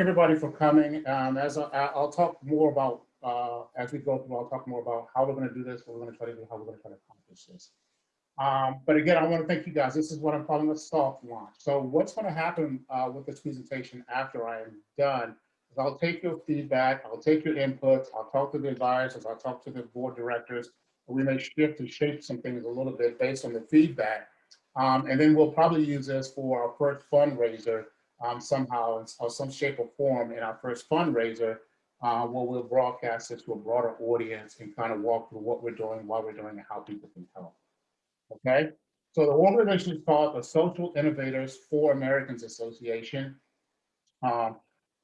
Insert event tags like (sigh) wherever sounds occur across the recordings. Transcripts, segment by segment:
everybody for coming. Um, as I, I'll talk more about, uh, as we go through, I'll talk more about how we're going to do this, what we're going to try to do, how we're going to try to accomplish this. Um, but again, I want to thank you guys. This is what I'm calling a soft launch. So what's going to happen uh, with this presentation after I am done is I'll take your feedback, I'll take your inputs, I'll talk to the advisors, I'll talk to the board directors. We may shift and shape some things a little bit based on the feedback. Um, and then we'll probably use this for our first fundraiser um, somehow or some shape or form in our first fundraiser uh, where we'll broadcast it to a broader audience and kind of walk through what we're doing, why we're doing, it, and how people can help. Okay, so the organization is called the Social Innovators for Americans Association. Um,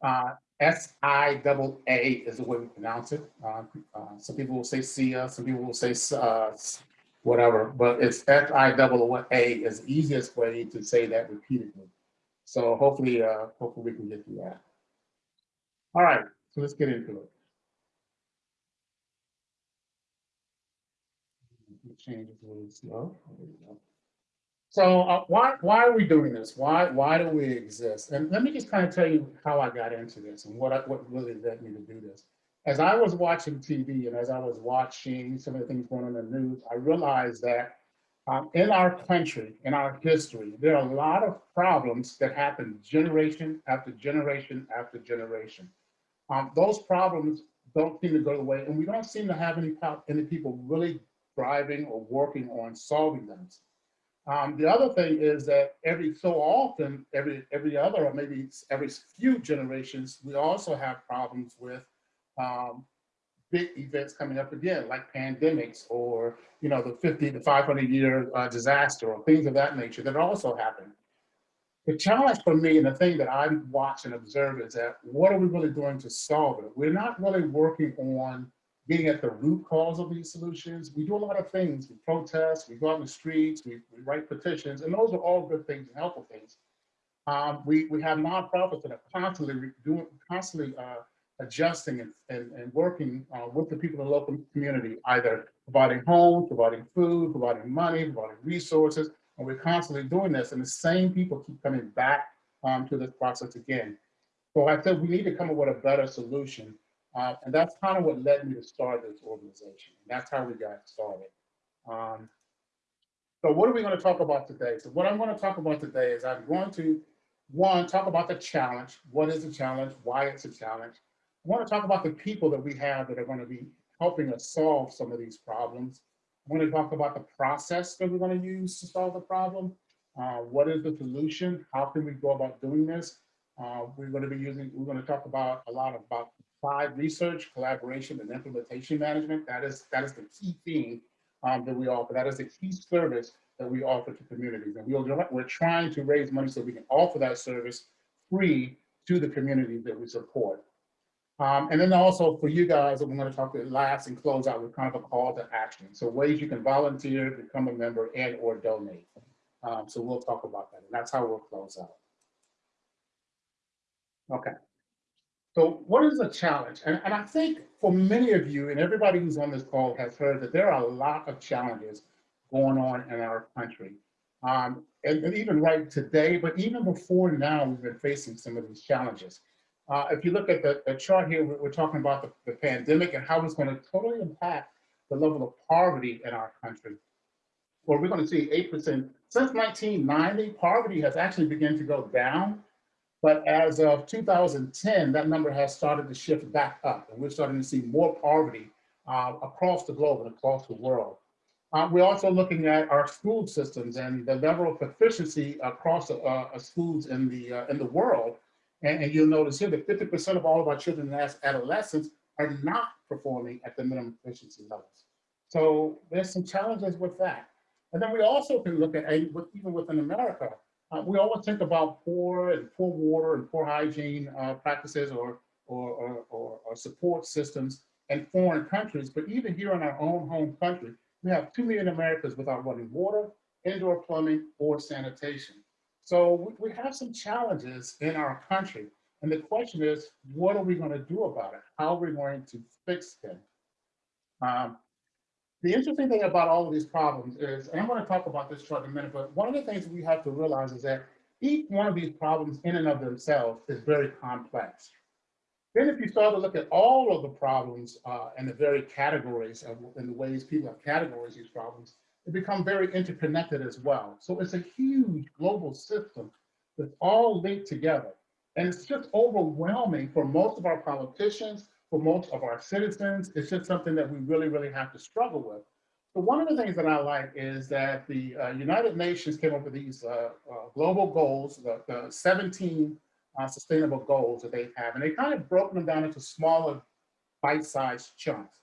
uh, S-I-double-A is the way we pronounce it. Uh, uh, some people will say SIA, some people will say uh, whatever, but it's S-I-double-A is the easiest way to say that repeatedly. So hopefully, uh, hopefully we can get through that. All right, so let's get into it. Change is a little slow. So uh, why why are we doing this? Why why do we exist? And let me just kind of tell you how I got into this and what I, what really led me to do this. As I was watching TV and as I was watching some of the things going on in the news, I realized that um, in our country, in our history, there are a lot of problems that happen generation after generation after generation. Um, those problems don't seem to go away, and we don't seem to have any, any people really driving or working on solving them. Um, the other thing is that every so often, every every other or maybe every few generations, we also have problems with um, big events coming up again, like pandemics or you know the 50 to 500 year uh, disaster or things of that nature that also happen. The challenge for me and the thing that I watch and observe is that what are we really doing to solve it? We're not really working on getting at the root cause of these solutions. We do a lot of things. We protest, we go out in the streets, we, we write petitions, and those are all good things and helpful things. Um, we, we have nonprofits that are constantly doing, constantly uh, adjusting and, and, and working uh, with the people in the local community, either providing homes, providing food, providing money, providing resources, and we're constantly doing this, and the same people keep coming back um, to this process again. So I said we need to come up with a better solution uh, and that's kind of what led me to start this organization. That's how we got started. Um, so what are we going to talk about today? So what I'm going to talk about today is I'm going to, one, talk about the challenge. What is the challenge? Why it's a challenge. I want to talk about the people that we have that are going to be helping us solve some of these problems. I want to talk about the process that we're going to use to solve the problem. Uh, what is the solution? How can we go about doing this? Uh, we're going to be using, we're going to talk about a lot about applied research, collaboration, and implementation management. That is, that is the key thing um, that we offer. That is the key service that we offer to communities. And we are, we're trying to raise money so we can offer that service free to the communities that we support. Um, and then also for you guys, I'm going to talk to last and close out with kind of a call to action. So ways you can volunteer, become a member, and or donate. Um, so we'll talk about that. And that's how we'll close out. Okay. So what is the challenge? And, and I think for many of you and everybody who's on this call has heard that there are a lot of challenges going on in our country. Um, and, and, even right today, but even before now, we've been facing some of these challenges. Uh, if you look at the, the chart here, we're, we're talking about the, the, pandemic and how it's going to totally impact the level of poverty in our country. Well, we're going to see 8%. Since 1990, poverty has actually begun to go down but as of 2010, that number has started to shift back up, and we're starting to see more poverty uh, across the globe and across the world. Uh, we're also looking at our school systems and the level of proficiency across uh, uh schools in the uh, in the world. And, and, you'll notice here that 50% of all of our children and adolescents are not performing at the minimum proficiency levels. So there's some challenges with that. And then we also can look at, even within America, uh, we always think about poor and poor water and poor hygiene uh, practices or, or, or, or, or support systems in foreign countries, but even here in our own home country, we have 2 million Americans without running water, indoor plumbing, or sanitation. So we, have some challenges in our country. And the question is, what are we going to do about it? How are we going to fix them? Um, the interesting thing about all of these problems is, and I'm going to talk about this chart in a minute, but one of the things we have to realize is that each one of these problems in and of themselves is very complex. Then if you start to look at all of the problems uh, and the very categories of, and the ways people have categorized these problems, they become very interconnected as well. So it's a huge global system that's all linked together. And it's just overwhelming for most of our politicians, for most of our citizens. It's just something that we really, really have to struggle with. So one of the things that I like is that the uh, United Nations came up with these uh, uh, global goals, the, the 17 uh, sustainable goals that they have, and they kind of broken them down into smaller bite-sized chunks.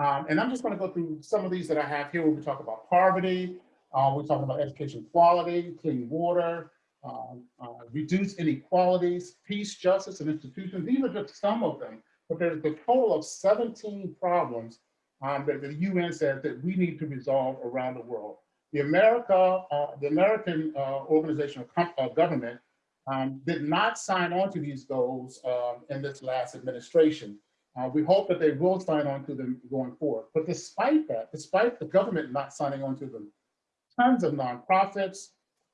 Um, and I'm just going to go through some of these that I have here. We talk about poverty, uh, we're talking about education quality, clean water, um, uh, reduce inequalities, peace, justice, and institutions. These are just some of them, but there's a total of 17 problems um, that the UN says that we need to resolve around the world. The America, uh, the American uh, organization of uh, government um, did not sign on to these goals um, in this last administration. Uh, we hope that they will sign on to them going forward. But despite that, despite the government not signing on to them, tons of nonprofits,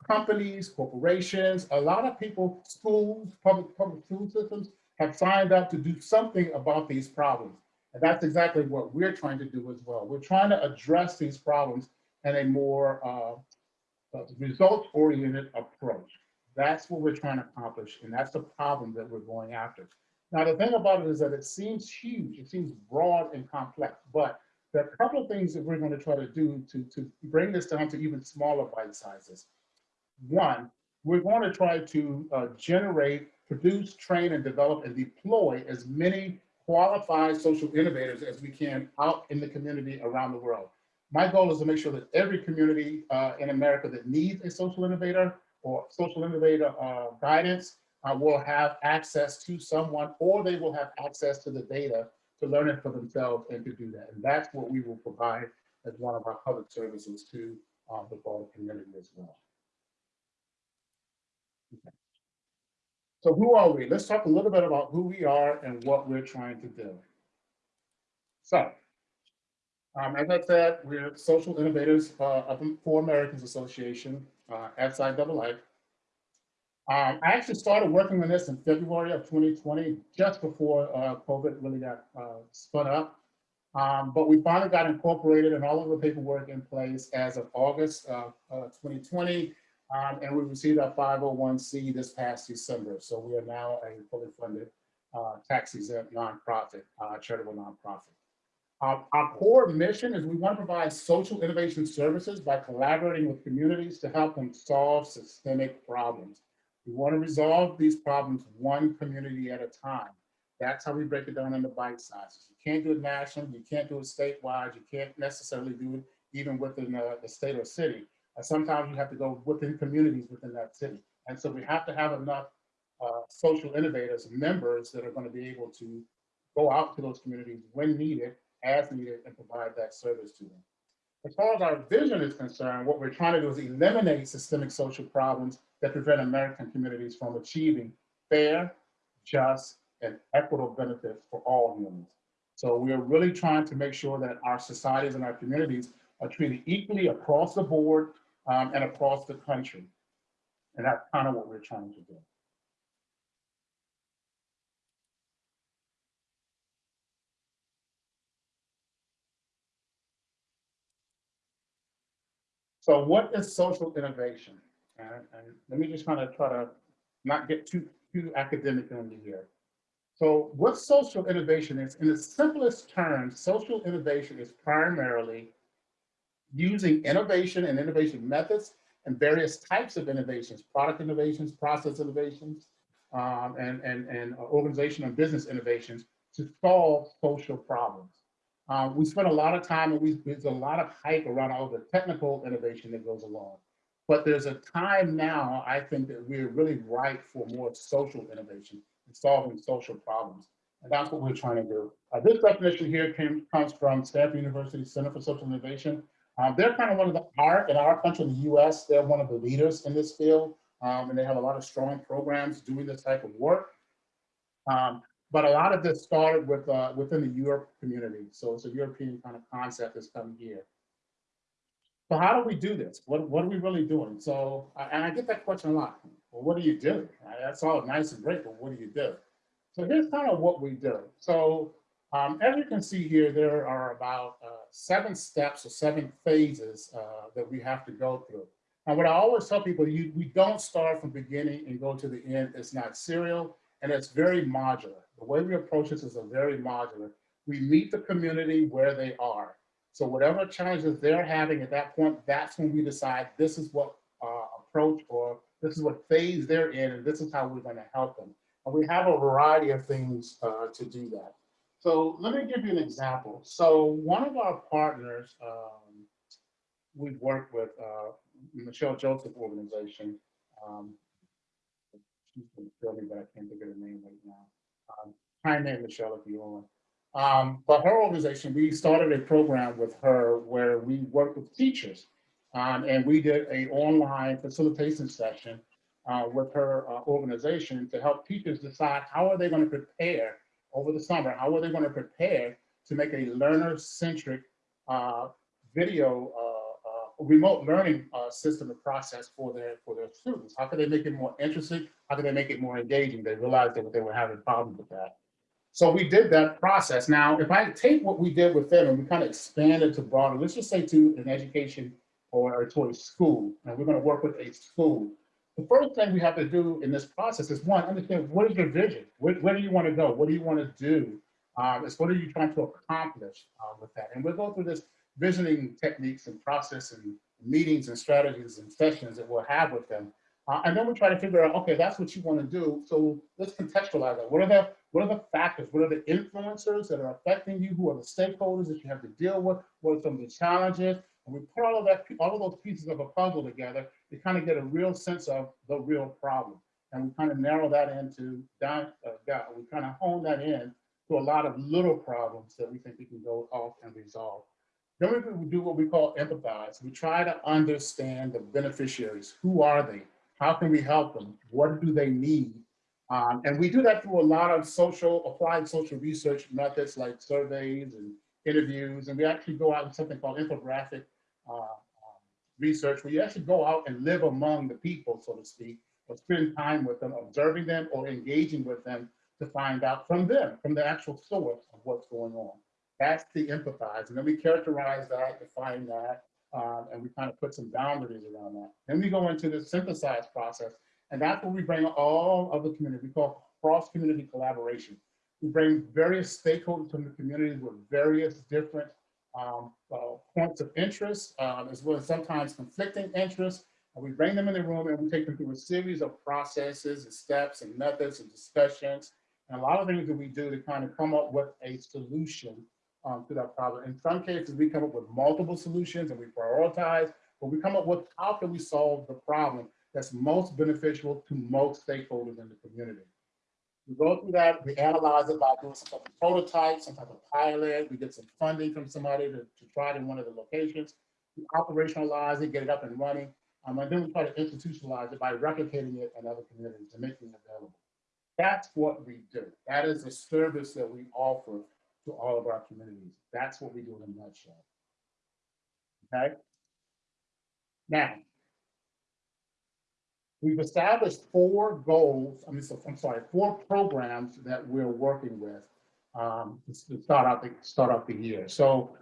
companies, corporations, a lot of people, schools, public, public school systems have signed up to do something about these problems. And that's exactly what we're trying to do as well. We're trying to address these problems in a more uh, uh, results-oriented approach. That's what we're trying to accomplish, and that's the problem that we're going after. Now, the thing about it is that it seems huge, it seems broad and complex, but there are a couple of things that we're going to try to do to, to bring this down to even smaller bite sizes. One, we're going to try to uh, generate, produce, train, and develop and deploy as many qualified social innovators as we can out in the community around the world. My goal is to make sure that every community uh, in America that needs a social innovator or social innovator uh, guidance uh, will have access to someone or they will have access to the data to learn it for themselves and to do that. And that's what we will provide as one of our public services to uh, the broader community as well. So who are we? Let's talk a little bit about who we are and what we're trying to do. So, um, as I said, we're social innovators uh, of the For Americans Association, uh, SIAA. Um, I actually started working on this in February of 2020, just before uh, COVID really got uh, spun up. Um, but we finally got incorporated and all of the paperwork in place as of August of 2020. Um, and we received our 501c this past December. So we are now a fully funded uh, tax exempt nonprofit, uh, charitable nonprofit. Uh, our core mission is we want to provide social innovation services by collaborating with communities to help them solve systemic problems. We want to resolve these problems one community at a time. That's how we break it down into bite sizes. You can't do it nationally, you can't do it statewide, you can't necessarily do it even within uh, the state or city. And sometimes you have to go within communities within that city. And so we have to have enough uh, social innovators, members that are going to be able to go out to those communities when needed, as needed, and provide that service to them. As far as our vision is concerned, what we're trying to do is eliminate systemic social problems that prevent American communities from achieving fair, just, and equitable benefits for all humans. So we are really trying to make sure that our societies and our communities are treated equally across the board um, and across the country. And that's kind of what we're trying to do. So what is social innovation? And, and let me just kind of try to not get too, too academic on you here. So what social innovation is, in the simplest terms, social innovation is primarily using innovation and innovation methods and various types of innovations, product innovations, process innovations, um, and, and, and organization and business innovations to solve social problems. Um, we spend a lot of time and we, there's a lot of hype around all the technical innovation that goes along. But there's a time now, I think that we're really ripe for more social innovation and solving social problems. And that's what we're trying to do. Uh, this definition here came, comes from Stanford University Center for Social Innovation. Um, they're kind of one of the, our, in our country, in the US, they're one of the leaders in this field. Um, and they have a lot of strong programs doing this type of work. Um, but a lot of this started with uh, within the Europe community. So it's a European kind of concept that's come here. So how do we do this? What, what are we really doing? So, and I get that question a lot. Well, what do you do? That's all nice and great, but what do you do? So here's kind of what we do. So um, as you can see here, there are about uh, seven steps or seven phases uh, that we have to go through. And what I always tell people, you, we don't start from beginning and go to the end. It's not serial and it's very modular. The way we approach this is a very modular. We meet the community where they are. So whatever challenges they're having at that point, that's when we decide this is what uh, approach or this is what phase they're in and this is how we're going to help them. And we have a variety of things uh, to do that. So let me give you an example. So one of our partners um, we work with, uh, Michelle Joseph organization. Um, she's gonna kill me, but I can't think of her name right now. Um, Hi, name Michelle if you're on. Um, but her organization, we started a program with her where we worked with teachers. Um, and we did a online facilitation session uh, with her uh, organization to help teachers decide how are they going to prepare over the summer, how are they going to prepare to make a learner-centric uh, video uh, uh, remote learning uh, system and process for their for their students. How can they make it more interesting? How can they make it more engaging? They realized that they were having problems with that. So we did that process. Now, if I take what we did with them and we kind of expand it to broader, let's just say to an education or, to a school, and we're going to work with a school. The first thing we have to do in this process is one, understand what is your vision? Where, where do you want to go? What do you want to do? Um, it's what are you trying to accomplish uh, with that? And we'll go through this visioning techniques and process and meetings and strategies and sessions that we'll have with them. Uh, and then we try to figure out, okay, that's what you want to do. So let's contextualize that. What are the what are the factors? What are the influencers that are affecting you? Who are the stakeholders that you have to deal with? What are some of the challenges? And we put all of that, all of those pieces of a puzzle together to kind of get a real sense of the real problem. And we kind of narrow that into down, uh. We kind of hone that in to a lot of little problems that we think we can go off and resolve. Then we do what we call empathize. We try to understand the beneficiaries. Who are they? How can we help them? What do they need? Um, and we do that through a lot of social, applied social research methods like surveys and interviews. And we actually go out in something called infographic uh, um, research, where you actually go out and live among the people, so to speak, or spend time with them, observing them or engaging with them to find out from them, from the actual source of what's going on. That's the empathize. And then we characterize that, define that, um, and we kind of put some boundaries around that. Then we go into the synthesize process, and that's where we bring all of the community, we call cross-community collaboration. We bring various stakeholders from the community with various different um, uh, points of interest, um, as well as sometimes conflicting interests. And we bring them in the room and we take them through a series of processes and steps and methods and discussions. And a lot of things that we do to kind of come up with a solution um, to that problem. In some cases, we come up with multiple solutions and we prioritize, but we come up with how can we solve the problem that's most beneficial to most stakeholders in the community. We go through that, we analyze it by doing some type of prototype, some type of pilot, we get some funding from somebody to, to try it in one of the locations. We operationalize it, get it up and running, um, and then we try to institutionalize it by replicating it in other communities and making it available. That's what we do. That is a service that we offer to all of our communities. That's what we do in a nutshell. Okay? Now, we've established four goals, I mean, so, I'm sorry, four programs that we're working with um, to start out the, start out the year. So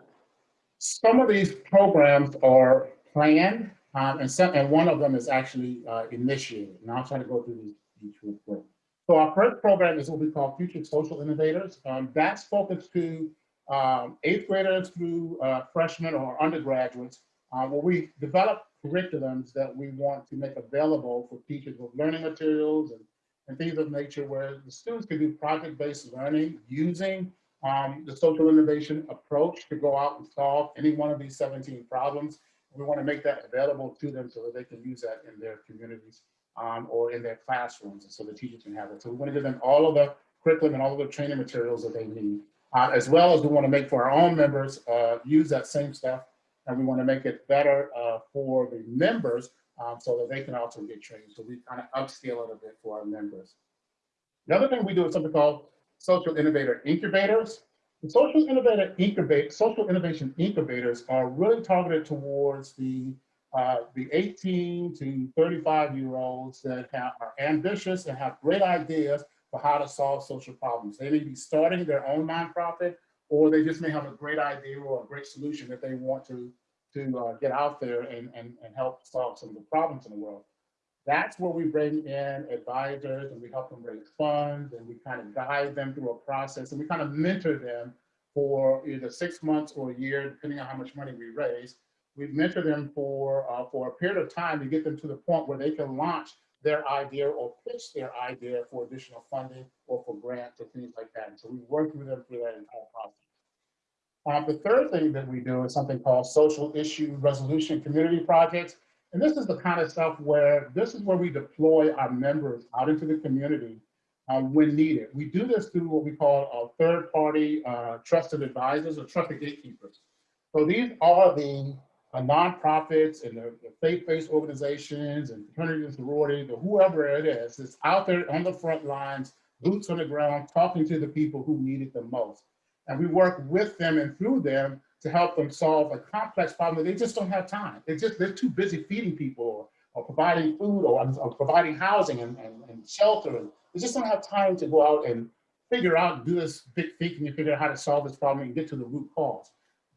some of these programs are planned um, and some, and one of them is actually uh, initiated. And I'll try to go through these each real quick. So our first program is what we call Future Social Innovators. Um, that's focused to um, eighth graders through uh, freshmen or undergraduates, uh, where we develop curriculums that we want to make available for teachers with learning materials and, and things of nature where the students can do project-based learning using um, the social innovation approach to go out and solve any one of these 17 problems. We want to make that available to them so that they can use that in their communities um, or in their classrooms, and so the teachers can have it. So we want to give them all of the curriculum and all of the training materials that they need, uh, as well as we want to make for our own members uh, use that same stuff, and we want to make it better uh, for the members um, so that they can also get trained. So we kind of upscale it a bit for our members. The other thing we do is something called social innovator incubators. The social innovator incubate, social innovation incubators are really targeted towards the uh, the 18 to 35 year olds that have, are ambitious and have great ideas for how to solve social problems. They may be starting their own nonprofit, or they just may have a great idea or a great solution that they want to, to uh, get out there and, and, and help solve some of the problems in the world. That's where we bring in advisors and we help them raise funds and we kind of guide them through a process and we kind of mentor them for either six months or a year, depending on how much money we raise. We mentor them for, uh, for a period of time to get them to the point where they can launch their idea or pitch their idea for additional funding or for grants or things like that. And so we work with them through that entire process. Um, the third thing that we do is something called social issue resolution community projects. And this is the kind of stuff where this is where we deploy our members out into the community um, when needed. We do this through what we call a third party uh, trusted advisors or trusted gatekeepers. So these are the uh, nonprofits and the, the faith-based organizations and fraternities and sororities or whoever it is that's out there on the front lines, boots on the ground, talking to the people who need it the most. And we work with them and through them to help them solve a complex problem that they just don't have time. It's just, they're too busy feeding people or, or providing food or, or providing housing and, and, and, shelter. And they just don't have time to go out and figure out, do this big thinking and figure out how to solve this problem and get to the root cause.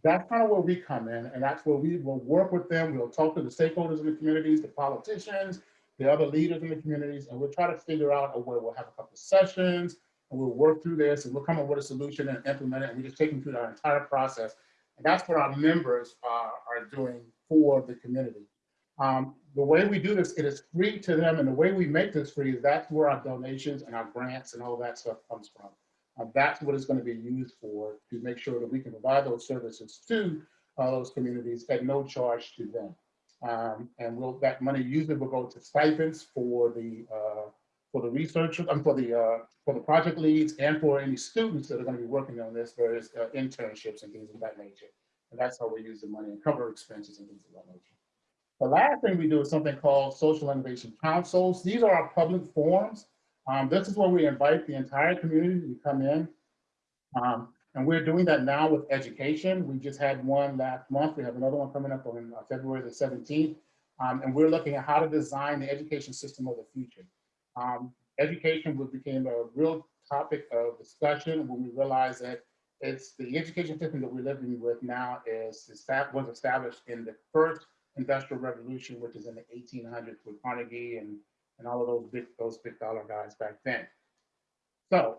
That's kind of where we come in. And that's where we will work with them. We'll talk to the stakeholders in the communities, the politicians, the other leaders in the communities, and we'll try to figure out a way we'll have a couple of sessions and we'll work through this and we'll come up with a solution and implement it. And we just take them through that entire process and that's what our members are, are doing for the community. Um, the way we do this, it is free to them. And the way we make this free is that's where our donations and our grants and all that stuff comes from. Uh, that's what it's going to be used for to make sure that we can provide those services to uh, those communities at no charge to them. Um, and we'll, that money usually will go to stipends for the uh, for the researchers and for the uh, for the project leads and for any students that are going to be working on this various uh, internships and things of that nature. And that's how we use the money and cover expenses and things of that nature. The last thing we do is something called social innovation councils. These are our public forums. Um, this is where we invite the entire community to come in. Um, and we're doing that now with education. We just had one last month. We have another one coming up on uh, February the 17th. Um, and we're looking at how to design the education system of the future. Um, education became a real topic of discussion when we realized that it's the education system that we're living with now is that was established in the first industrial revolution, which is in the 1800s with Carnegie and, and all of those big, those big dollar guys back then. So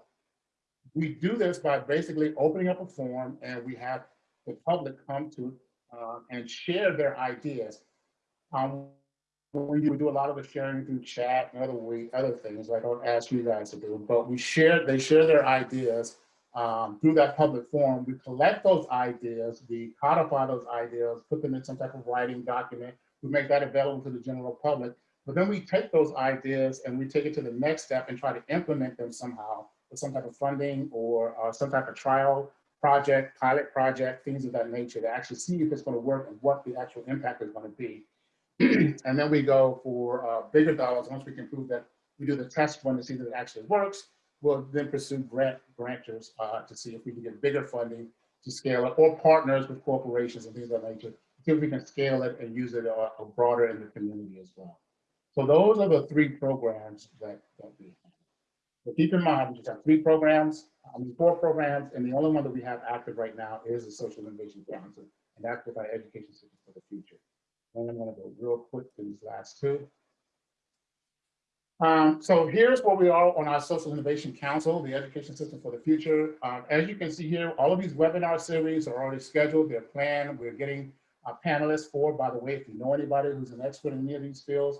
we do this by basically opening up a forum and we have the public come to uh, and share their ideas. Um, we do, we do a lot of the sharing through chat and other way, other things I don't ask you guys to do, but we share, they share their ideas um, through that public forum. We collect those ideas, we codify those ideas, put them in some type of writing document. We make that available to the general public. But then we take those ideas and we take it to the next step and try to implement them somehow with some type of funding or uh, some type of trial project, pilot project, things of that nature to actually see if it's going to work and what the actual impact is going to be. (clears throat) and then we go for uh, bigger dollars. Once we can prove that we do the test one to see that it actually works, we'll then pursue grant grantors uh, to see if we can get bigger funding to scale it or partners with corporations and things of that nature. See if we can scale it and use it uh, broader in the community as well. So those are the three programs that, that we have. So keep in mind, we just have three programs, I mean, four programs, and the only one that we have active right now is the Social Innovation Council, and that's with our education system for the future. And I'm going to go real quick to these last two. Um, so here's where we are on our Social Innovation Council, the Education System for the Future. Um, as you can see here, all of these webinar series are already scheduled, they're planned. We're getting uh, panelists for, by the way, if you know anybody who's an expert in any of these fields,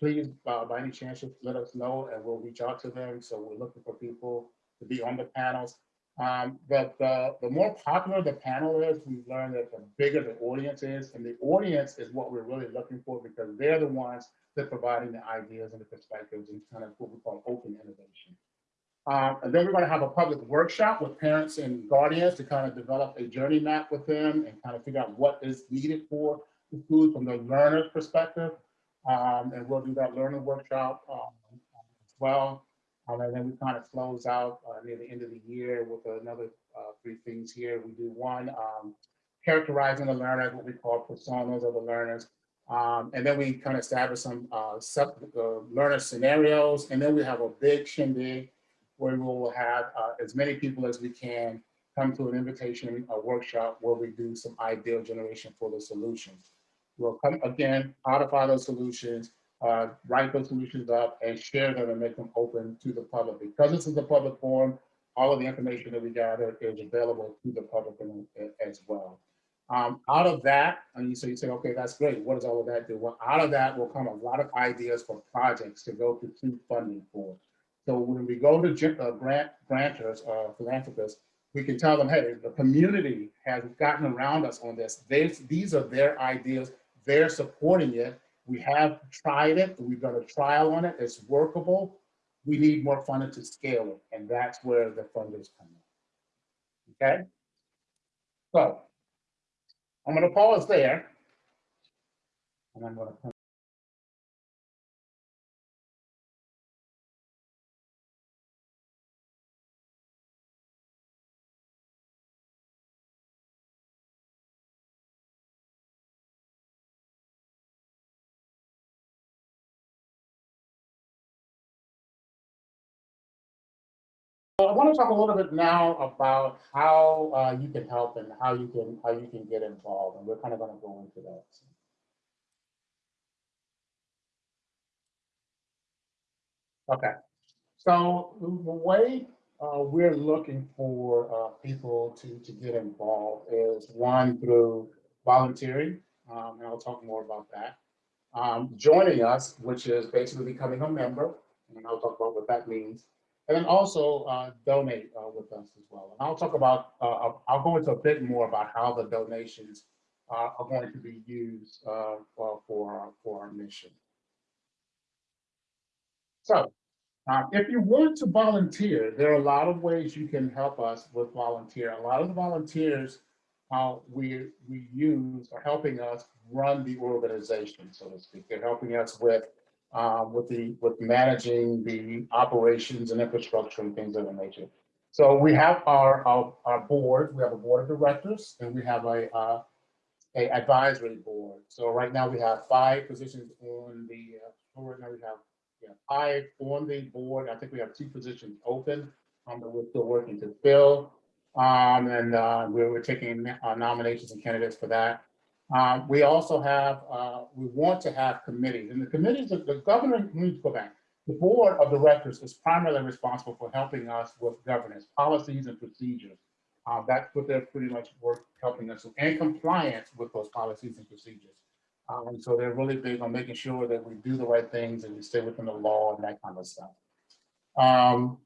please, uh, by any chance, let us know and we'll reach out to them. So we're looking for people to be on the panels. Um, but the, the more popular the panel is, we've learned that the bigger the audience is, and the audience is what we're really looking for because they're the ones that providing the ideas and the perspectives and kind of what we call open innovation. Um, and then we're going to have a public workshop with parents and guardians to kind of develop a journey map with them and kind of figure out what is needed for the schools from the learner's perspective. Um, and we'll do that learning workshop um, as well. Um, and then we kind of close out uh, near the end of the year with another uh, three things here. We do one, um, characterizing the learner, what we call personas of the learners. Um, and then we kind of establish some uh, sub, uh, learner scenarios, and then we have a big shindig where we will have uh, as many people as we can come to an invitation, a workshop where we do some ideal generation for the solutions. We'll come again, codify those solutions, uh, write those solutions up and share them and make them open to the public. Because this is a public forum, all of the information that we gather is available to the public as well. Um, out of that, and you, so you say, okay, that's great. What does all of that do? Well, out of that will come a lot of ideas for projects to go to funding for. So when we go to uh, grant grantors, uh, philanthropists, we can tell them, hey, the community has gotten around us on this. They, these are their ideas. They're supporting it. We have tried it. We've done a trial on it. It's workable. We need more funding to scale it. And that's where the funders come in. Okay? So I'm going to pause there. And I'm going to talk a little bit now about how uh, you can help and how you can how you can get involved, and we're kind of going to go into that. Okay, so the way uh, we're looking for uh, people to to get involved is one through volunteering, um, and I'll talk more about that. Um, joining us, which is basically becoming a member, and I'll talk about what that means. And then also uh, donate uh, with us as well. And I'll talk about, uh, I'll- go into a bit more about how the donations are going to be used uh, for, for our- for our mission. So uh, if you want to volunteer, there are a lot of ways you can help us with volunteer. A lot of the volunteers uh, we, we use are helping us run the organization, so to speak. They're helping us with uh, with the, with managing the operations and infrastructure and things of that nature. So we have our, our, our board, we have a board of directors and we have a, uh, a advisory board. So right now we have five positions on the, uh, right now we have, yeah, five on the board. I think we have two positions open, um, that we're still working to fill. Um, and, uh, we're, we're taking uh, nominations and candidates for that. Um, we also have, uh, we want to have committees and the committees, the the governor, let me go back. The board of directors is primarily responsible for helping us with governance, policies and procedures. Uh, that's what they're pretty much work, helping us with, and compliance with those policies and procedures. Um, so they're really big on making sure that we do the right things and we stay within the law and that kind of stuff. Um,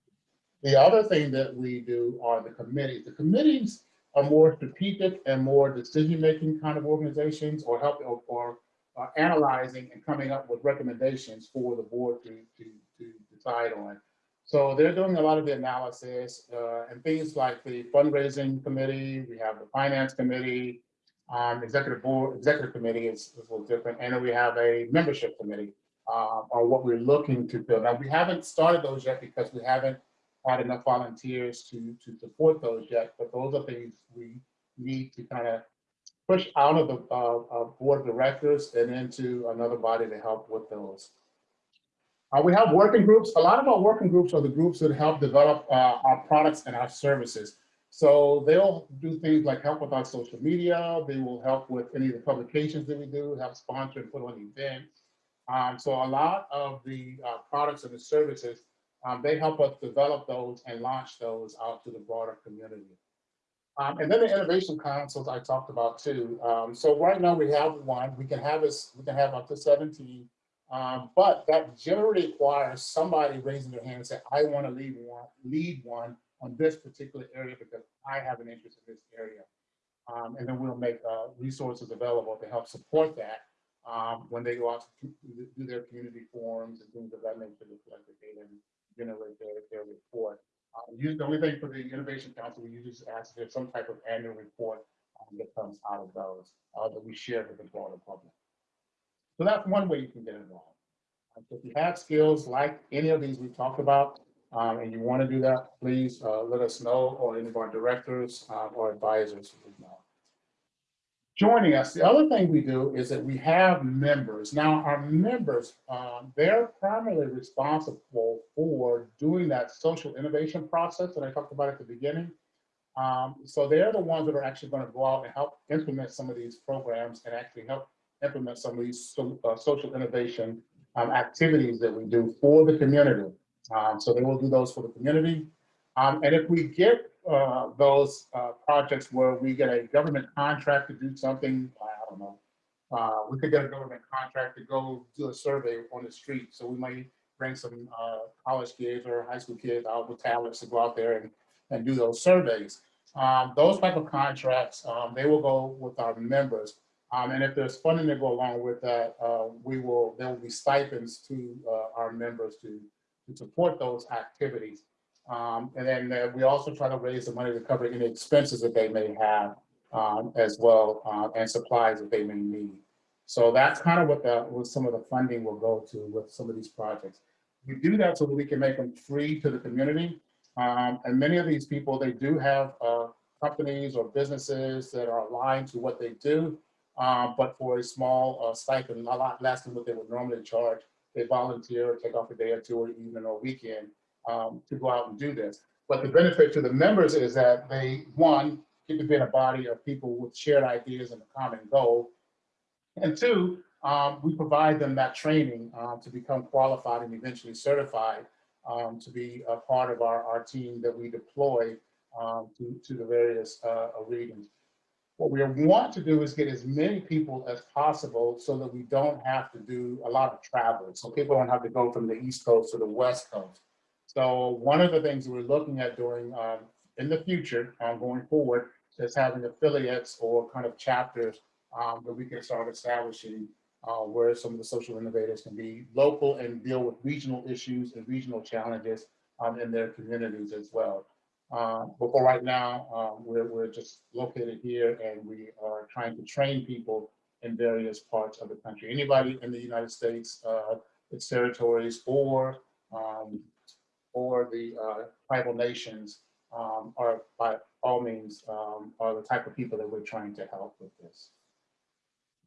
the other thing that we do are the committees. The committees are more strategic and more decision-making kind of organizations or help or, or uh, analyzing and coming up with recommendations for the board to, to, to decide on. So they're doing a lot of the analysis uh, and things like the fundraising committee, we have the finance committee, um, executive board, executive committee is, is a little different, and then we have a membership committee uh, on what we're looking to build. Now, we haven't started those yet because we haven't had enough volunteers to, to support those yet, but those are things we need to kind of push out of the uh, uh, board of directors and into another body to help with those. Uh, we have working groups. A lot of our working groups are the groups that help develop uh, our products and our services. So they'll do things like help with our social media. They will help with any of the publications that we do, help sponsor and put on events. Um, so a lot of the uh, products and the services um, they help us develop those and launch those out to the broader community. Um, and then the innovation councils I talked about too. Um, so right now we have one, we can have this, we can have up to 17, um, but that generally requires somebody raising their hand and say, I want to lead one, lead one on this particular area because I have an interest in this area. Um, and then we'll make uh, resources available to help support that um, when they go out to do their community forums and things of that nature to collect the data and generate their, their report. You, the only thing for the Innovation Council, we usually just ask if there's some type of annual report um, that comes out of those uh, that we share with the broader public. So that's one way you can get involved. Uh, If you have skills like any of these we talked about, um, and you want to do that, please uh, let us know or any of our directors uh, or advisors. Joining us. The other thing we do is that we have members. Now, our members, um, they're primarily responsible for doing that social innovation process that I talked about at the beginning. Um, so they're the ones that are actually going to go out and help implement some of these programs and actually help implement some of these so, uh, social innovation um, activities that we do for the community. Um, so they will do those for the community. Um, and if we get uh, those uh, projects where we get a government contract to do something, I don't know, uh, we could get a government contract to go do a survey on the street. So we might bring some uh, college kids or high school kids out with tablets to go out there and, and do those surveys. Um, those type of contracts, um, they will go with our members. Um, and if there's funding to go along with that, uh, we will, there will be stipends to our members to, to support those activities. Um, and then uh, we also try to raise the money to cover any expenses that they may have um, as well uh, and supplies that they may need. So that's kind of what the what some of the funding will go to with some of these projects. We do that so that we can make them free to the community. Um, and many of these people, they do have uh, companies or businesses that are aligned to what they do, uh, but for a small uh, stipend, a lot less than what they would normally charge, they volunteer, take off a day or two or even or weekend um, to go out and do this. But the benefit to the members is that they, one, get to be in a body of people with shared ideas and a common goal. And two, um, we provide them that training uh, to become qualified and eventually certified um, to be a part of our, our team that we deploy um, to, to the various uh, regions. What we want to do is get as many people as possible so that we don't have to do a lot of travel. So people don't have to go from the East Coast to the West Coast. So one of the things we're looking at doing um, in the future, um, going forward, is having affiliates or kind of chapters um, that we can start establishing uh, where some of the social innovators can be local and deal with regional issues and regional challenges um, in their communities as well. Uh, but for right now, um, we're, we're just located here and we are trying to train people in various parts of the country. Anybody in the United States, uh, its territories, or um, or the uh, tribal nations um, are by all means um, are the type of people that we're trying to help with this.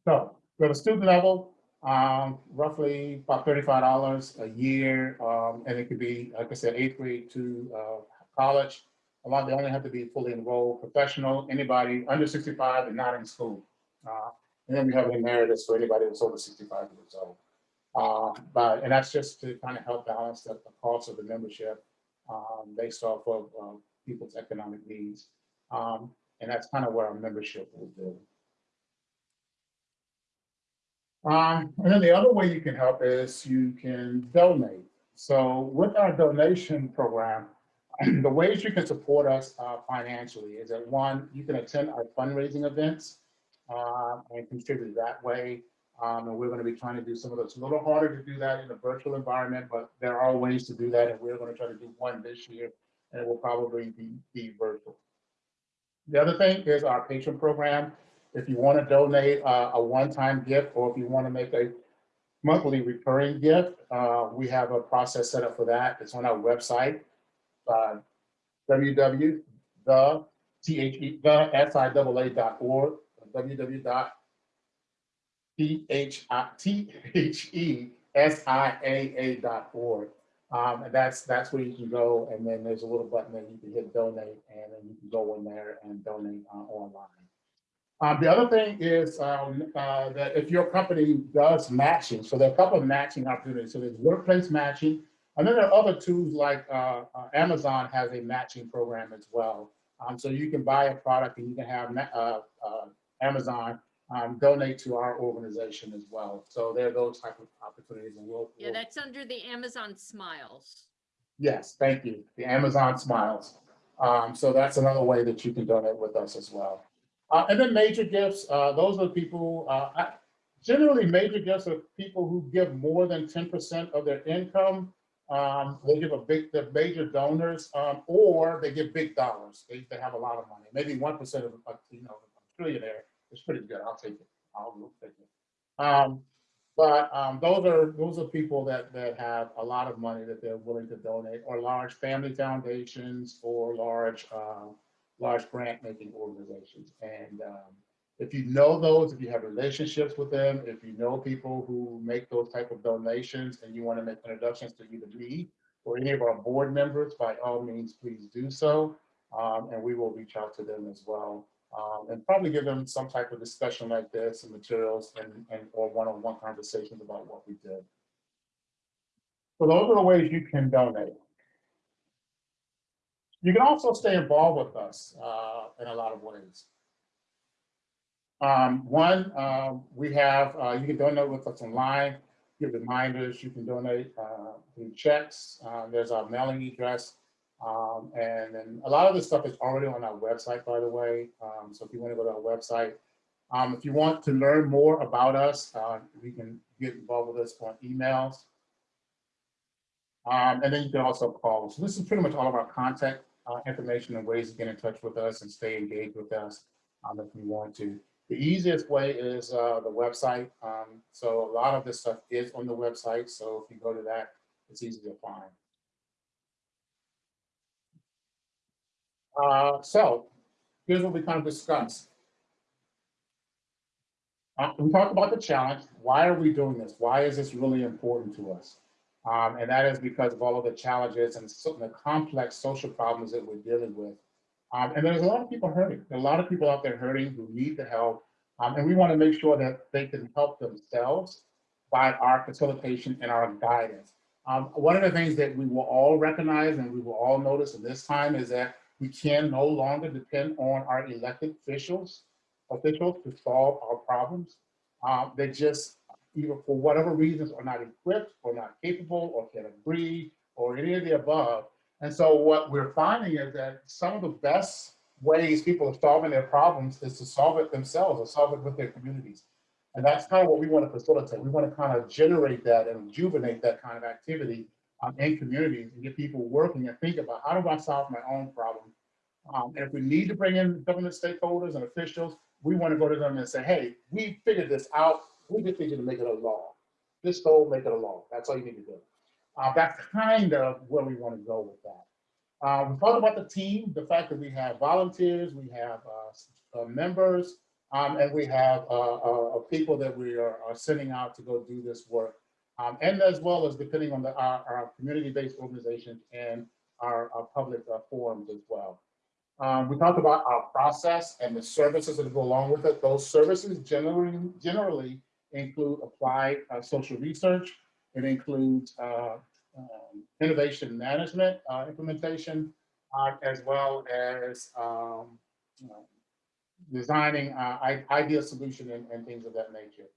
So for the student level, um, roughly about $35 a year. Um, and it could be, like I said, eighth grade to uh, college. A lot, they only have to be fully enrolled professional, anybody under 65 and not in school. Uh, and then we have an emeritus for anybody that's over 65 years old. Uh, but, and that's just to kind of help balance the, the cost of the membership um, based off of uh, people's economic needs. Um, and that's kind of what our membership will do. Um, and then the other way you can help is you can donate. So with our donation program, (clears throat) the ways you can support us uh, financially is that one, you can attend our fundraising events uh, and contribute that way. Um, and we're going to be trying to do some of those. It's a little harder to do that in a virtual environment, but there are ways to do that. And we're going to try to do one this year, and it will probably be, be virtual. The other thing is our patron program. If you want to donate uh, a one-time gift, or if you want to make a monthly recurring gift, uh, we have a process set up for that. It's on our website, uh, www. The, T-H-E, the S-I-A-A.org, www T-H-E-S-I-A-A dot org. Um, and that's, that's where you can go. And then there's a little button that you can hit donate and then you can go in there and donate uh, online. Um, the other thing is um, uh, that if your company does matching, so there are a couple of matching opportunities. So there's workplace matching, and then there are other tools like uh, uh Amazon has a matching program as well. Um, so you can buy a product and you can have uh, uh, Amazon um, donate to our organization as well. So there are those type of opportunities and we'll. Yeah, we'll- that's under the Amazon Smiles. Yes, thank you. The Amazon Smiles. Um, so that's another way that you can donate with us as well. Uh, and then major gifts, uh, those are people, uh, I- generally major gifts are people who give more than 10% of their income. Um, they give a big, they're major donors, um, or they give big dollars. They, they have a lot of money, maybe 1% of, a you know, a trillionaire it's pretty good. I'll take it. I'll take it. Um, but um, those are those are people that that have a lot of money that they're willing to donate, or large family foundations, or large uh, large grant making organizations. And um, If you know those, if you have relationships with them, if you know people who make those type of donations and you want to make introductions to either me or any of our board members, by all means, please do so. Um, and we will reach out to them as well. Um, and probably give them some type of discussion like this and materials and, and or one-on-one conversations about what we did. So those are the ways you can donate. You can also stay involved with us uh, in a lot of ways. Um, one, um, we have, uh, you can donate with us online, get reminders, you can donate uh, through checks. Uh, there's our mailing address. Um, and then a lot of this stuff is already on our website, by the way. Um, so if you want to go to our website, um, if you want to learn more about us, uh, we can get involved with us on emails. Um, and then you can also call. So this is pretty much all of our contact uh, information and ways to get in touch with us and stay engaged with us um, if you want to. The easiest way is uh, the website. Um, so a lot of this stuff is on the website. So if you go to that, it's easy to find. Uh, so here's what we kind of discussed. Uh, we talked about the challenge. Why are we doing this? Why is this really important to us? Um, and that is because of all of the challenges and so, the complex social problems that we're dealing with. Um, and there's a lot of people hurting. There are a lot of people out there hurting who need the help. Um, and we want to make sure that they can help themselves by our facilitation and our guidance. Um, one of the things that we will all recognize and we will all notice in this time is that we can no longer depend on our elected officials, officials to solve our problems. Um, they just, either for whatever reasons, are not equipped or not capable or can agree or any of the above. And so what we're finding is that some of the best ways people are solving their problems is to solve it themselves or solve it with their communities. And that's kind of what we want to facilitate. We want to kind of generate that and rejuvenate that kind of activity um, in communities and get people working and think about how do I solve my own problem? Um, and if we need to bring in government stakeholders and officials, we want to go to them and say, hey, we figured this out. We just to make it a law. This go make it a law. That's all you need to do. Uh, that's kind of where we want to go with that. Uh, we talked about the team, the fact that we have volunteers, we have uh, uh members, um, and we have uh, uh, people that we are, are, sending out to go do this work. Um, and as well as depending on the, our, our community-based organizations and our, our public forums as well. Um, we talked about our process and the services that go along with it. Those services generally, generally include applied uh, social research. It includes uh, um, innovation management uh, implementation, uh, as well as um, designing uh, ideal solution and, and things of that nature.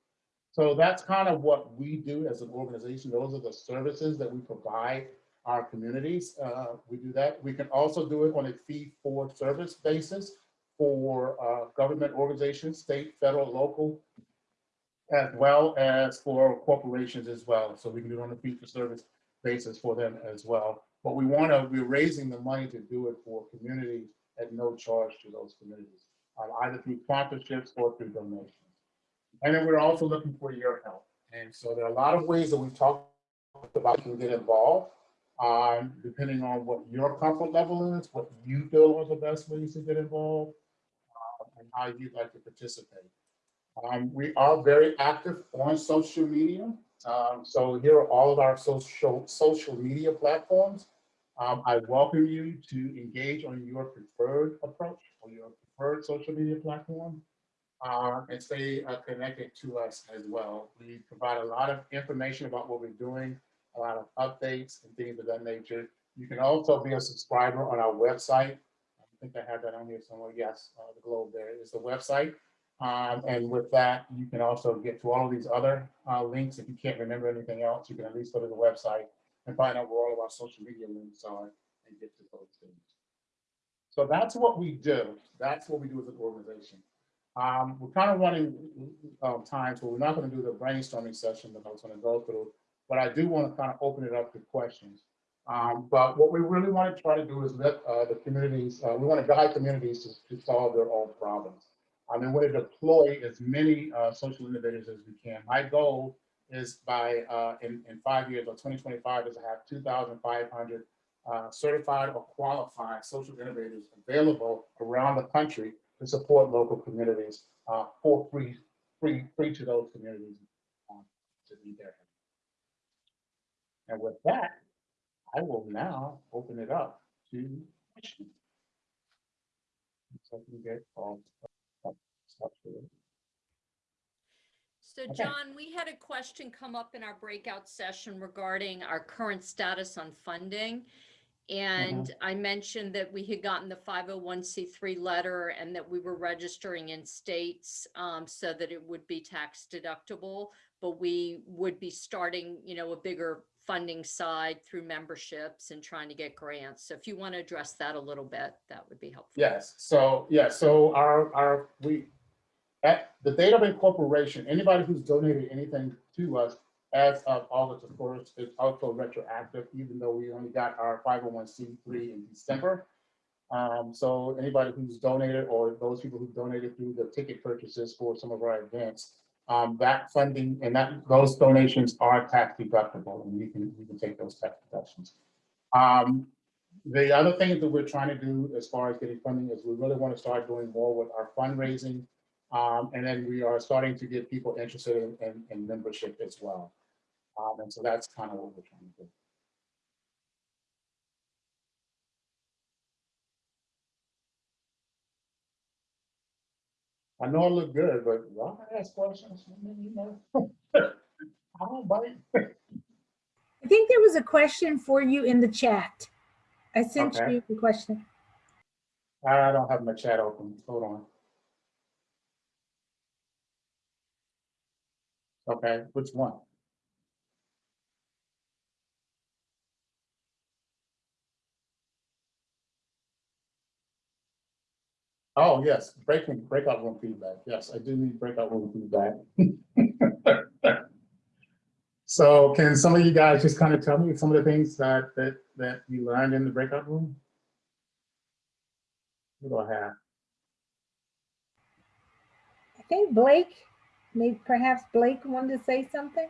So that's kind of what we do as an organization. Those are the services that we provide our communities. Uh, we do that. We can also do it on a fee for service basis for uh, government organizations, state, federal, local, as well as for corporations as well. So we can do it on a fee for service basis for them as well. But we want to, we're raising the money to do it for communities at no charge to those communities, um, either through sponsorships or through donations. And then we're also looking for your help. And so there are a lot of ways that we've talked about to get involved, um, depending on what your comfort level is, what you feel are the best ways to get involved, uh, and how you'd like to participate. Um, we are very active on social media. Um, so here are all of our social, social media platforms. Um, I welcome you to engage on your preferred approach or your preferred social media platform uh, and stay uh, connected to us as well. We provide a lot of information about what we're doing, a lot of updates and things of that nature. You can also be a subscriber on our website. I think I have that on here somewhere. Yes, uh, the globe there is the website. Um, and with that, you can also get to all of these other uh, links. If you can't remember anything else, you can at least go to the website and find out where all of our social media links are and get to those things. So that's what we do. That's what we do as an organization. Um, we're kind of running um, time, so we're not going to do the brainstorming session that I was going to go through, but I do want to kind of open it up to questions. Um, but what we really want to try to do is let uh, the communities, uh, we want to guide communities to, to solve their own problems. I mean, we want to deploy as many uh, social innovators as we can. My goal is by uh, in, in five years or 2025 is to have 2,500 uh, certified or qualified social innovators available around the country to support local communities, uh, for free, free, free to those communities. um, To be there. And with that, I will now open it up to questions. So I can get all. stuff here. So Okay. John, we had a question come up in our breakout session regarding our current status on funding. And I mentioned that we had gotten the 501c3 letter and that we were registering in states um, so that it would be tax deductible. But we would be starting, you know, a bigger funding side through memberships and trying to get grants. So if you want to address that a little bit, that would be helpful. Yes, so, yeah, so our, our, we, at the date of incorporation, anybody who's donated anything to us as of August the first is also retroactive, even though we only got our five oh one C three in December. Um, so anybody who's donated or those people who donated through the ticket purchases for some of our events, um, that funding and that, those donations are tax deductible and we can, we can take those tax deductions. Um, the other thing that we're trying to do as far as getting funding is we really want to start doing more with our fundraising. Um, and then we are starting to get people interested in, in, in membership as well. Um, and so that's kind of what we're trying to do. I know I look good, but y'all can ask questions, I mean, you know. (laughs) I don't bite. I think there was a question for you in the chat. I sent Okay. you the question. I don't have my chat open, hold on. Okay, which one? Oh, yes, breaking, breakout room feedback. Yes, I do need breakout room feedback. (laughs) So can some of you guys just kind of tell me some of the things that, that, that you learned in the breakout room? What do I have? I think Blake, maybe perhaps Blake wanted to say something.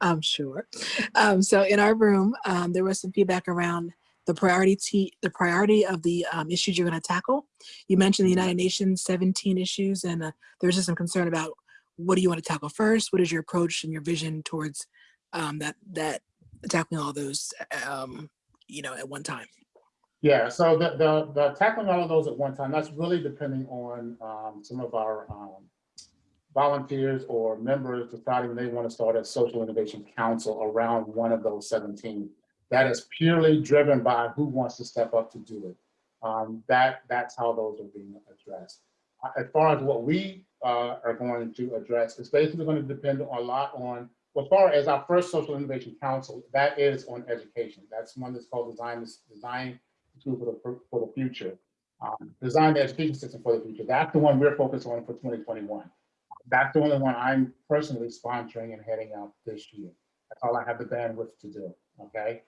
I'm sure. Um, so in our room, um, there was some feedback around the priority t- the priority of the um, issues you're going to tackle. You mentioned the United Nations 17 issues, and uh, there was just some concern about what do you want to tackle first? What is your approach and your vision towards um, that that tackling all those, um, you know, at one time? Yeah, so the, the, the tackling all of those at one time, that's really depending on, um, some of our, um, volunteers or members deciding they want to start a social innovation council around one of those seventeen. That is purely driven by who wants to step up to do it. Um, that, that's how those are being addressed. Uh, As far as what we, uh, are going to address, it's basically going to depend a lot on, as far as our first social innovation council, that is on education. That's one that's called design, design tool for the, for the future. Um, design the education system for the future. That's the one we're focused on for 2021. That's the only one I'm personally sponsoring and heading out this year. That's all I have the bandwidth to do, okay?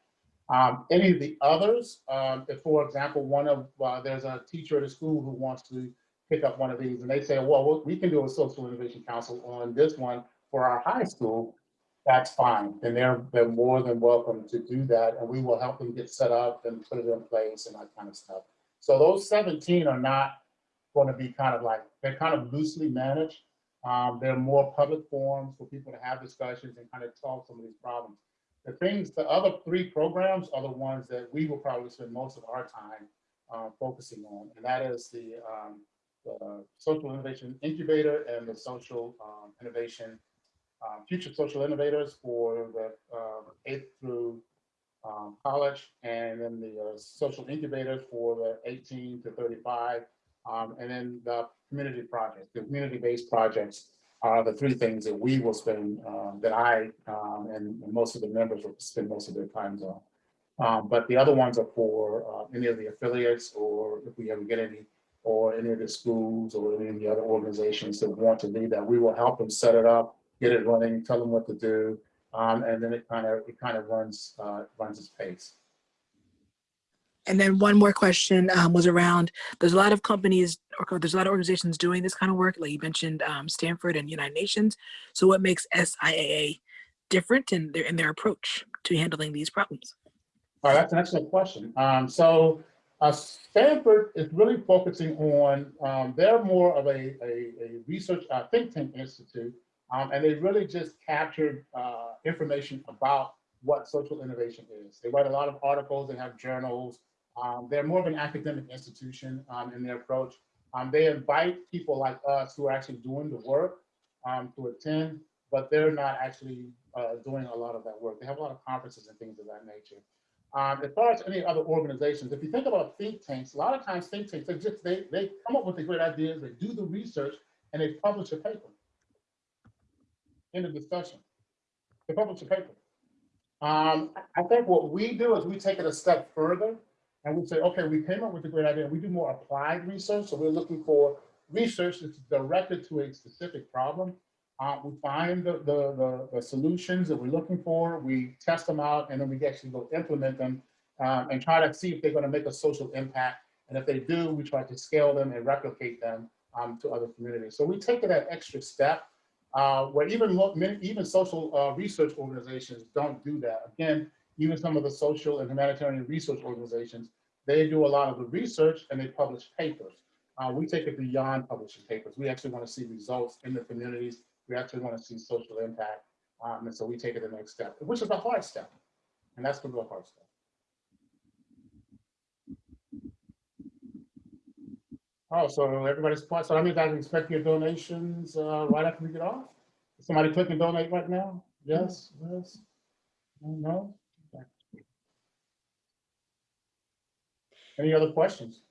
Um, any of the others, um, if, for example, one of, uh, there's a teacher at a school who wants to pick up one of these and they say, well, we can do a social innovation council on this one for our high school, that's fine. And they're, they're more than welcome to do that. And we will help them get set up and put it in place and that kind of stuff. So those 17 are not going to be kind of like, they're kind of loosely managed. Um, they're more public forums for people to have discussions and kind of solve some of these problems. The things, the other three programs are the ones that we will probably spend most of our time uh, focusing on. And that is the, um, the Social Innovation Incubator and the Social um, Innovation um, Future Social Innovators for the uh, eighth through um, college, and then the uh, Social Incubators for the 18 to 35, um, and then the community projects, the community-based projects are the three things that we will spend, um, that I um, and and most of the members will spend most of their times on. Um, But the other ones are for uh, any of the affiliates, or if we ever get any or any of the schools or any of the other organizations that want to lead that, we will help them set it up, get it running, tell them what to do. Um, and then it kind of, it kind of runs, uh, runs its pace. And then one more question um, was around, there's a lot of companies, or there's a lot of organizations doing this kind of work, like you mentioned um, Stanford and United Nations. So what makes SIAA different in their, in their approach to handling these problems? Oh, that's an excellent question. Um, so Uh, Stanford is really focusing on, um, they're more of a, a, a research uh, think tank institute, um, and they really just captured uh, information about what social innovation is. They write a lot of articles, they have journals. Um, they're more of an academic institution um, in their approach. Um, they invite people like us who are actually doing the work um, to attend, but they're not actually uh, doing a lot of that work. They have a lot of conferences and things of that nature. Um, as far as any other organizations, if you think about think tanks, a lot of times think tanks, they just, they, they come up with the great ideas, they do the research, and they publish a paper. End of discussion. They publish a paper. Um, I I think what we do is we take it a step further and we say, okay, we came up with a great idea. We do more applied research. So we're looking for research that's directed to a specific problem. Uh, we find the, the, the, the solutions that we're looking for, we test them out, and then we actually go implement them um, and try to see if they're going to make a social impact. And if they do, we try to scale them and replicate them um, to other communities. So we take that extra step uh, where even many, even social uh, research organizations don't do that. Again, even some of the social and humanitarian research organizations, they do a lot of the research and they publish papers. Uh, we take it beyond publishing papers. We actually want to see results in the communities. We actually want to see social impact. Um, and so we take it the next step, which is a hard step. And that's the real hard step. Oh, so everybody's, part- so that means I expect your donations uh, right after we get off? Somebody click and donate right now? Yes, yes? No? Any other questions?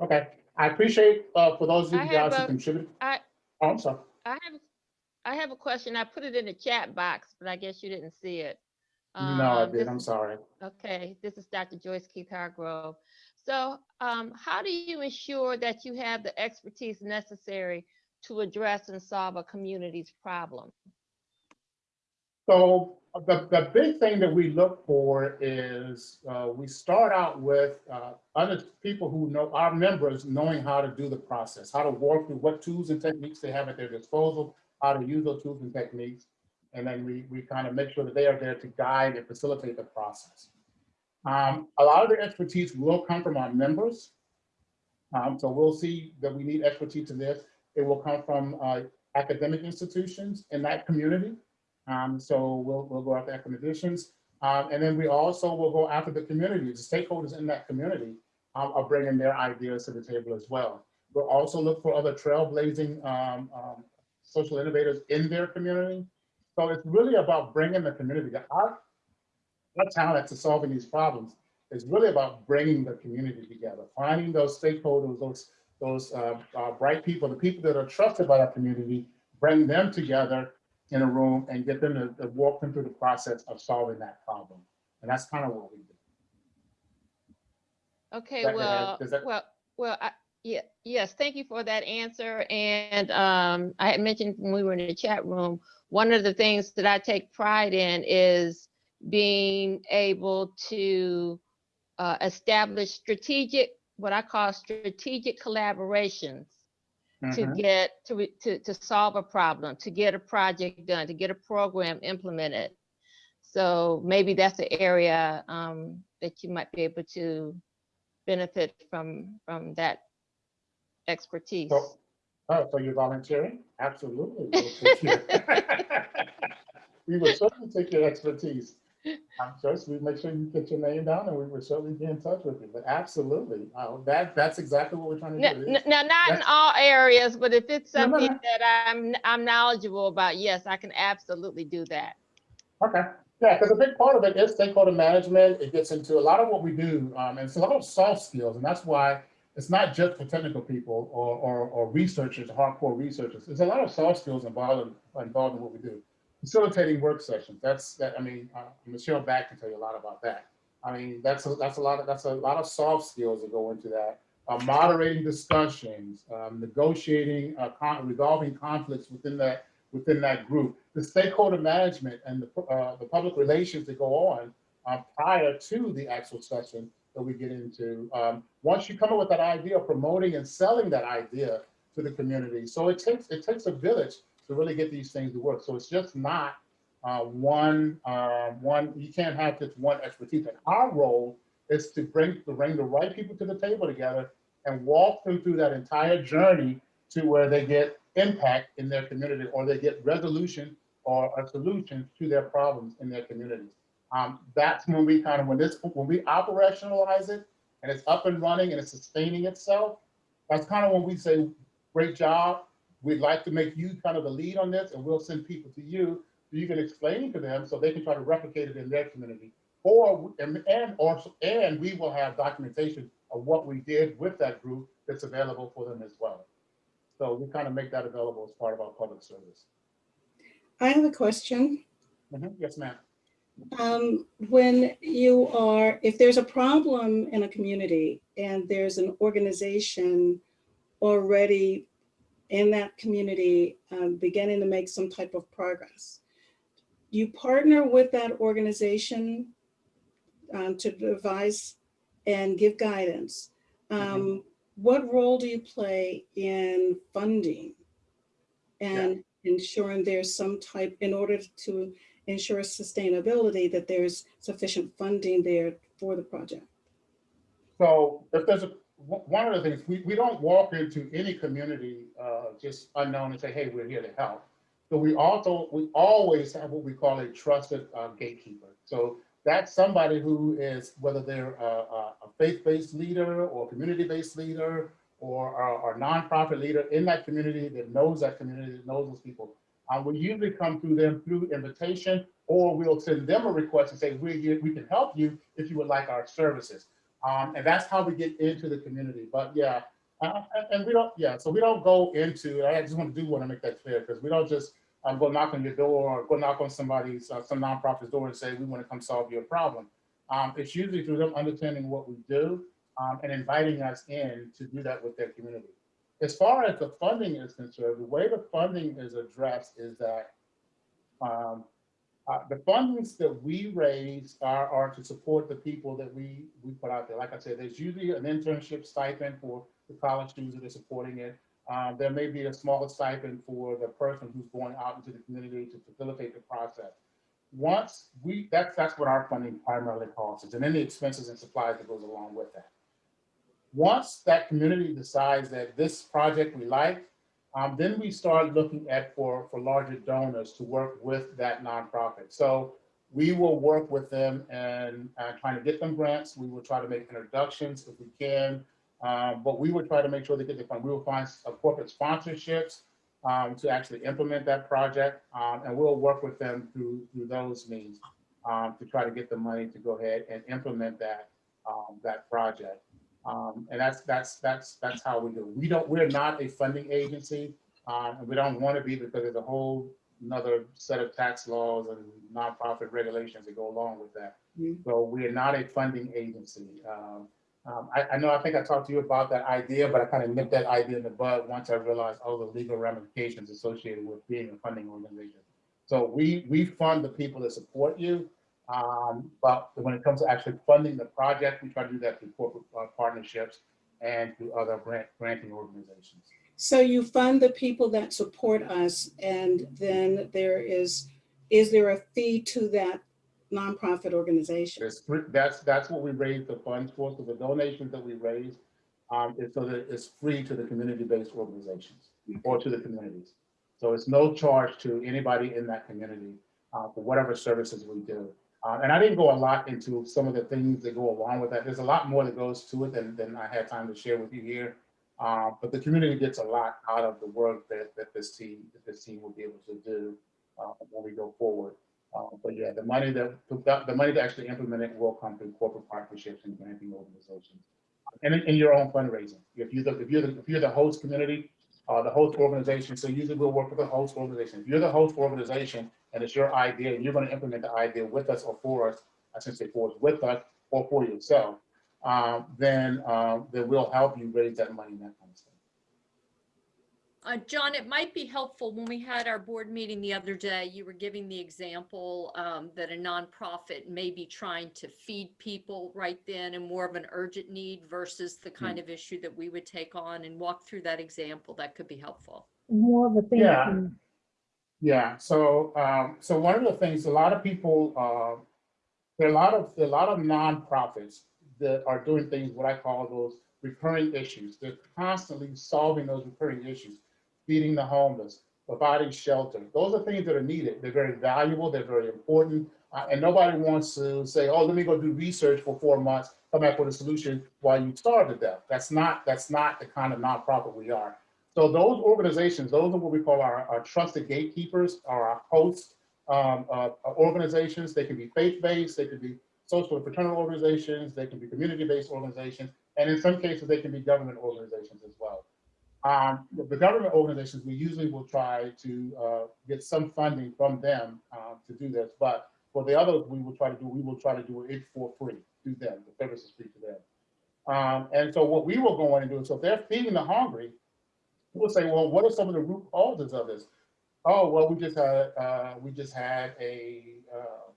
Okay, I appreciate, uh, for those of you guys who contributed. I- Oh, I'm sorry. I have, I have a question. I put it in the chat box, but I guess you didn't see it. No, I Um, did, I'm sorry. Okay, this is Dr. Joyce Keith Hargrove. So um, how do you ensure that you have the expertise necessary to address and solve a community's problem? So the, the big thing that we look for is, uh, we start out with, uh, other people who know, our members knowing how to do the process, how to work through what tools and techniques they have at their disposal, how to use those tools and techniques. And then we, we kind of make sure that they are there to guide and facilitate the process. Um, a lot of the expertise will come from our members. Um, so we'll see that we need expertise in this. It will come from, uh, academic institutions in that community. Um, so we'll, we'll go after academicians. Um, and then we also will go after the community, the stakeholders in that community um, are bringing their ideas to the table as well. We'll also look for other trailblazing um, um, social innovators in their community. So it's really about bringing the community. Our, our talent to solving these problems is really about bringing the community together, finding those stakeholders, those, those uh, uh, bright people, the people that are trusted by our community, bring them together in a room and get them to, to walk them through the process of solving that problem. And that's kind of what we do. Okay. Ed, well, that- well, well, I, yeah, yes, thank you for that answer. And um, I had mentioned when we were in the chat room, one of the things that I take pride in is being able to uh, establish strategic, what I call strategic collaborations to Mhm. get, to, to, to solve a problem, to get a project done, to get a program implemented. So maybe that's an area um, that you might be able to benefit from, from that expertise. So- Oh, so you're volunteering? Absolutely. we'll (laughs) (laughs) We will certainly take your expertise. I'm just, we make sure you get your name down and we will certainly be in touch with you, but absolutely. Uh, that, that's exactly what we're trying to do. n- Now, not in all areas, but if it's No, no, something no. that I'm, I'm knowledgeable about, yes, I can absolutely do that. Okay, yeah, because a big part of it is stakeholder management. It gets into a lot of what we do, um, and it's a lot of soft skills, and that's why it's not just for technical people or, or, or researchers, hardcore researchers. There's a lot of soft skills involved in, involved in what we do. Facilitating work sessions, that's, that, I mean, uh, Michelle Back can tell you a lot about that. I mean, that's, a- that's a lot of, that's a lot of soft skills that go into that. Uh, moderating discussions, um, negotiating, uh, con- resolving conflicts within that, within that group. The stakeholder management and the, uh, the public relations that go on uh, prior to the actual session that we get into. Um, once you come up with that idea, promoting and selling that idea to the community. So it takes, it takes a village to really get these things to work. So it's just not uh, one, uh, one, you can't have just one expertise. And our role is to bring, to bring the right people to the table together and walk them through that entire journey to where they get impact in their community or they get resolution or a solution to their problems in their communities. Um, that's when we kind of, when this, when we operationalize it and it's up and running and it's sustaining itself, that's kind of when we say, great job. We'd like to make you kind of the lead on this and we'll send people to you. so You can explain to them so they can try to replicate it in their community. Or, and, and, or, and we will have documentation of what we did with that group that's available for them as well. So we kind of make that available as part of our public service. I have a question. Mhm, Yes, ma'am. Um, when you are, if there's a problem in a community and there's an organization already in that community um, beginning to make some type of progress, you partner with that organization um, to devise and give guidance. Um, What role do you play in funding and ensuring there's some type, in order to ensure sustainability, that there's sufficient funding there for the project? So if there's a, one of the things, we, we don't walk into any community uh, just unknown and say, hey, we're here to help. So we also, we always have what we call a trusted uh, gatekeeper. So that's somebody who is, whether they're a, a a faith-based leader or community-based leader or a or nonprofit leader in that community that knows that community, that knows those people. Uh, we usually come through them through invitation, or we'll send them a request and say, we, we can help you if you would like our services. Um, and that's how we get into the community. But yeah, uh, and- we don't, yeah, so we don't go into, I just want to do want to make that clear because we don't just um, go knock on your door or go knock on somebody's, uh, some nonprofit's door and say, we want to come solve your problem. Um, it's usually through them understanding what we do um, and inviting us in to do that with their community. As far as the funding is concerned, the way the funding is addressed is that um, uh, the fundings that we raise are, are to support the people that we, we put out there. Like I said, there's usually an internship stipend for the college students that are supporting it. Um, there may be a smaller stipend for the person who's going out into the community to facilitate the process. Once we, that's, that's what our funding primarily costs, and then the expenses and supplies that goes along with that. Once that community decides that this project we like, um, then we start looking at for, for larger donors to work with that nonprofit. So we will work with them and uh, trying to get them grants. We will try to make introductions if we can. Um, but we will try to make sure they get the fund. We will find uh, corporate sponsorships um, to actually implement that project. Um, and we'll work with them through, through those means um, to try to get the money to go ahead and implement that, um, that project. Um, and that's, that's, that's, that's how we do. We don't, we're not a funding agency. Um, and we don't want to be because there's a whole another set of tax laws and nonprofit regulations that go along with that. Mhm. So we are not a funding agency. Um, um, I, I know, I think I talked to you about that idea, but I kind of nipped that idea in the bud once I realized all the legal ramifications associated with being a funding organization. So we, we fund the people that support you. Um, but when it comes to actually funding the project, we try to do that through corporate uh, partnerships and through other grant, granting organizations. So you fund the people that support us and then there is, is there a fee to that nonprofit organization? Three, that's, that's what we raise the funds for. So the donations that we raise um, is so that it's free to the community-based organizations or to the communities. So it's no charge to anybody in that community uh, for whatever services we do. Uh, and I didn't go a lot into some of the things that go along with that. There's a lot more that goes to it than, than I had time to share with you here. Uh, but the community gets a lot out of the work that, that this team, that this team will be able to do uh, when we go forward. Uh, but yeah, the money that, the money to actually implement it will come through corporate partnerships and granting organizations. And in, in your own fundraising. If you're the, if you're the, if you're the host community, uh, the host organization, so usually we'll work with the host organization. If you're the host organization and it's your idea, and you're gonna implement the idea with us or for us, I should say for us, with us or for yourself, um, then, uh, then we'll help you raise that money and that kind of stuff. Uh, John, it might be helpful when we had our board meeting the other day, you were giving the example um, that a nonprofit may be trying to feed people right then and more of an urgent need versus the kind of issue that we would take on and walk through that example. That could be helpful. More of a thing. Yeah. um, Yeah, so, um, so one of the things, a lot of people, uh, there are a lot of, a lot of nonprofits that are doing things, what I call those recurring issues. They're constantly solving those recurring issues, feeding the homeless, providing shelter. Those are things that are needed. They're very valuable, they're very important. Uh, and nobody wants to say, oh, let me go do research for four months, come back with a solution while you starve to death. That's not, that's not the kind of nonprofit we are. So those organizations, those are what we call our, our trusted gatekeepers, or our host um, uh, organizations. They can be faith-based, they can be social and fraternal organizations, they can be community-based organizations, and in some cases, they can be government organizations as well. Um, the- the government organizations, we usually will try to uh, get some funding from them uh, to do this, but for the others, we will try to do, we will try to do it for free to them, the service is free to them. Um, and so what we will go in and do, so if they're feeding the hungry, we'll say, well, what are some of the root causes of this? Oh, well, we just had, uh, we just had a, uh,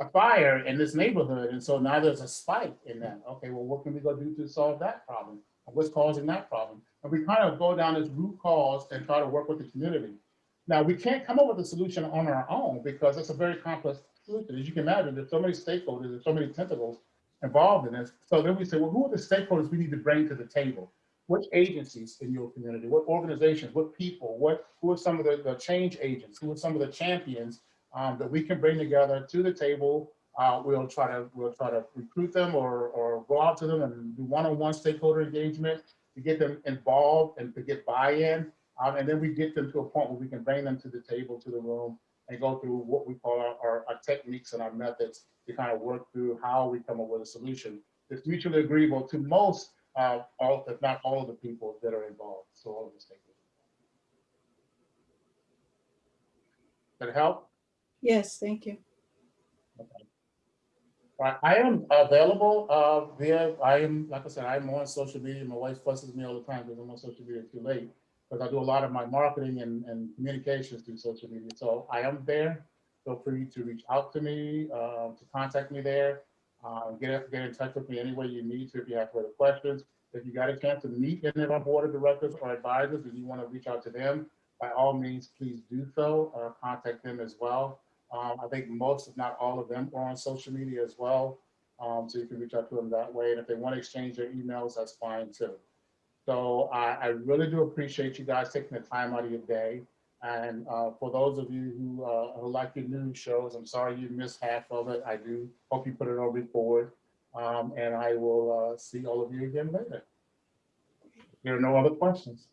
a fire in this neighborhood, and so now there's a spike in that. Okay, well, what can we go do to solve that problem? What's causing that problem? And we kind of go down this root cause and try to work with the community. Now, we can't come up with a solution on our own because it's a very complex solution. As you can imagine, there's so many stakeholders, there's so many tentacles involved in this. So then we say, well, who are the stakeholders we need to bring to the table? Which agencies in your community, what organizations, what people, what, who are some of the, the change agents, who are some of the champions um, that we can bring together to the table? Uh, we'll try to, we'll try to recruit them or, or go out to them and do one-on-one stakeholder engagement to get them involved and to get buy-in. Um, and then we get them to a point where we can bring them to the table, to the room, and go through what we call our, our, our techniques and our methods to kind of work through how we come up with a solution that's mutually agreeable to most, uh, all, if not all of the people that are involved, so all of the stakeholders. That help? Yes, thank you. Right, I am available uh, via, I am, like I said, I'm on social media. My wife fusses me all the time because I'm on social media too late. Because I do a lot of my marketing and, and communications through social media. So I am there. Feel free to reach out to me, uh, to contact me there. Uh, get, get in touch with me any way you need to if you have further questions. If you got a chance to meet any of our board of directors or advisors and you want to reach out to them, by all means, please do so or contact them as well. Um, I think most, if not all of them, are on social media as well. Um, so you can reach out to them that way. And if they want to exchange their emails, that's fine too. So I, I really do appreciate you guys taking the time out of your day. And uh, for those of you who, uh, who like your news shows, I'm sorry you missed half of it. I do hope you put it on record. Um, and I will uh, see all of you again later. There are no other questions.